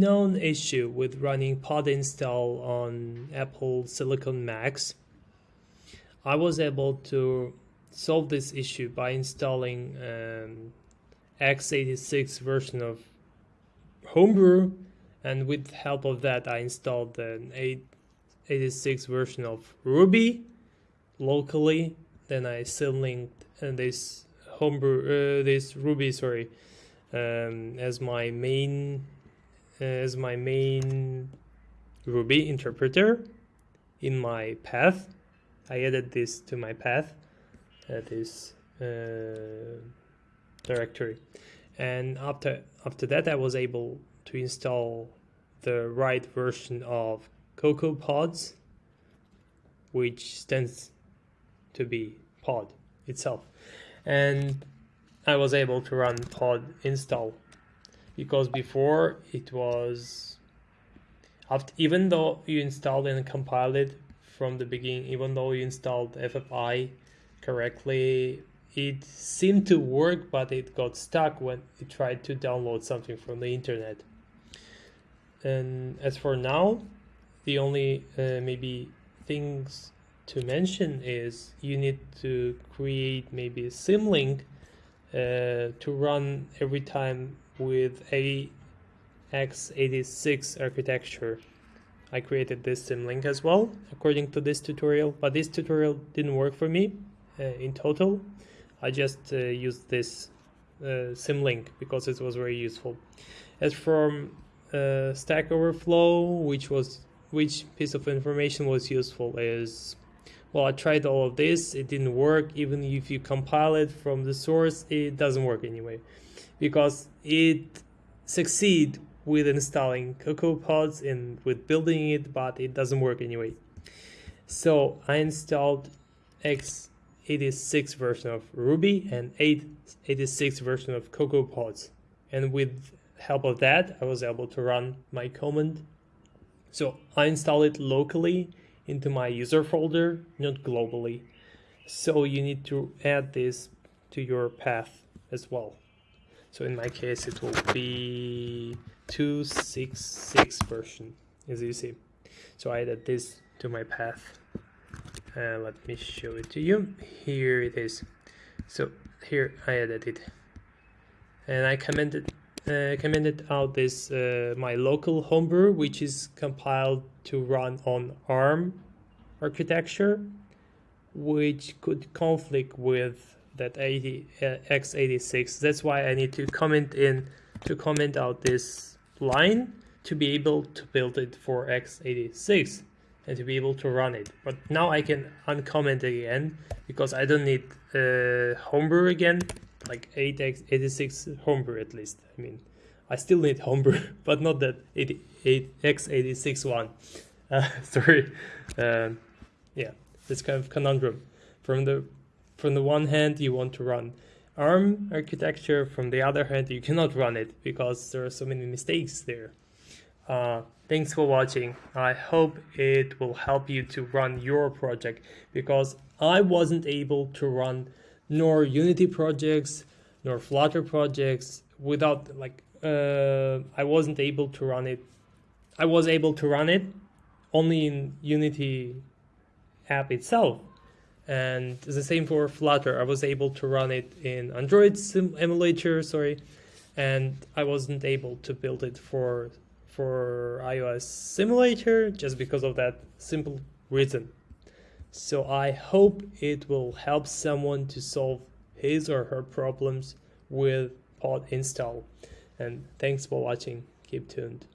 known issue with running pod install on Apple Silicon Macs. I was able to solve this issue by installing um, x86 version of Homebrew and with help of that I installed an 86 version of Ruby locally then I symlinked uh, this Homebrew uh, this Ruby sorry um, as my main as my main Ruby interpreter in my path. I added this to my path, uh, this uh, directory. And after, after that, I was able to install the right version of CocoaPods, which stands to be pod itself. And I was able to run pod install because before it was after, even though you installed and compiled it from the beginning even though you installed FFI correctly it seemed to work but it got stuck when it tried to download something from the internet. And as for now the only uh, maybe things to mention is you need to create maybe a symlink uh, to run every time with a x86 architecture. I created this symlink as well according to this tutorial, but this tutorial didn't work for me uh, in total. I just uh, used this uh, symlink because it was very useful. As from uh, Stack Overflow, which was which piece of information was useful is well, I tried all of this, it didn't work. Even if you compile it from the source, it doesn't work anyway because it succeed with installing CocoaPods and with building it, but it doesn't work anyway. So I installed x86 version of Ruby and 886 version of CocoaPods. And with help of that, I was able to run my command. So I installed it locally into my user folder, not globally. So you need to add this to your path as well. So in my case, it will be 266 version, as you see. So I added this to my path. Uh, let me show it to you. Here it is. So here I added it. And I commented uh, commented out this uh, my local homebrew, which is compiled to run on ARM architecture, which could conflict with that 80 uh, x86 that's why I need to comment in to comment out this line to be able to build it for x86 and to be able to run it. But now I can uncomment again because I don't need uh, homebrew again like 8x86 homebrew at least. I mean I still need homebrew but not that 88 x86 one. Uh, sorry. Um, yeah this kind of conundrum from the from the one hand you want to run ARM architecture, from the other hand you cannot run it because there are so many mistakes there. Uh, thanks for watching. I hope it will help you to run your project because I wasn't able to run nor Unity projects nor Flutter projects without like uh, I wasn't able to run it. I was able to run it only in Unity app itself and the same for Flutter. I was able to run it in Android sim emulator, sorry, and I wasn't able to build it for for iOS simulator just because of that simple reason. So I hope it will help someone to solve his or her problems with pod install. And thanks for watching. Keep tuned.